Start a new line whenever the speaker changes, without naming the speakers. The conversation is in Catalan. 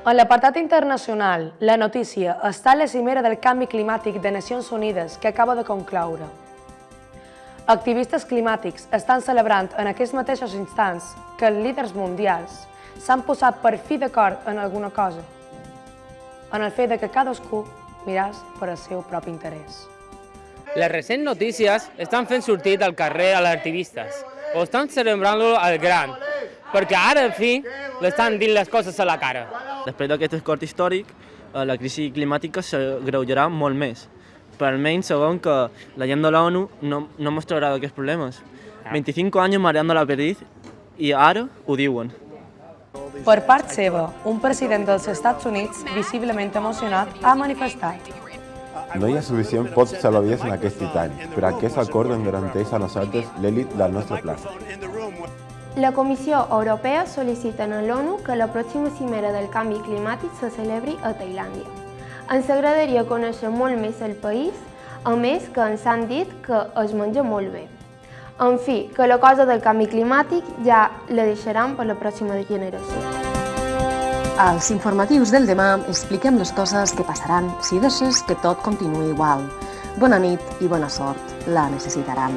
En l'apartat internacional, la notícia està a la cimera del canvi climàtic de Nacions Unides que acaba de concloure. Activistes climàtics estan celebrant en aquests mateixos instants que els líders mundials s'han posat per fi d'acord en alguna cosa, en el fet de que cadascú miràs per al seu propi interès.
Les recents notícies estan fent sortir al carrer a les activistes, o estan celebrant-lo al gran, perquè ara, en fi, l'estan dint les coses a la cara.
Després d'aquest escort històric, eh, la crisi climàtica s'agreujarà molt més. Però almenys sabem que la gent de l'ONU no, no mostrarà aquests problemes. 25 anys mareando la perdiz i ara ho diuen.
Per part seva, un president dels Estats Units, visiblement emocionat, ha manifestat.
No hi ha suficient pocs salvavides en aquest titani, però aquest acord en garanteix a nosaltres l'èlit del nostre plànec.
La Comissió Europea sol·licita a l'ONU que la pròxima cimera del canvi climàtic se celebri a Tailàndia. Ens agradaria conèixer molt més el país, a més que ens han dit que es menja molt bé. En fi, que la cosa del canvi climàtic ja la deixaran per la pròxima generació.
Als informatius del demà expliquem les coses que passaran si deixes que tot continuï igual. Bona nit i bona sort, la necessitaran.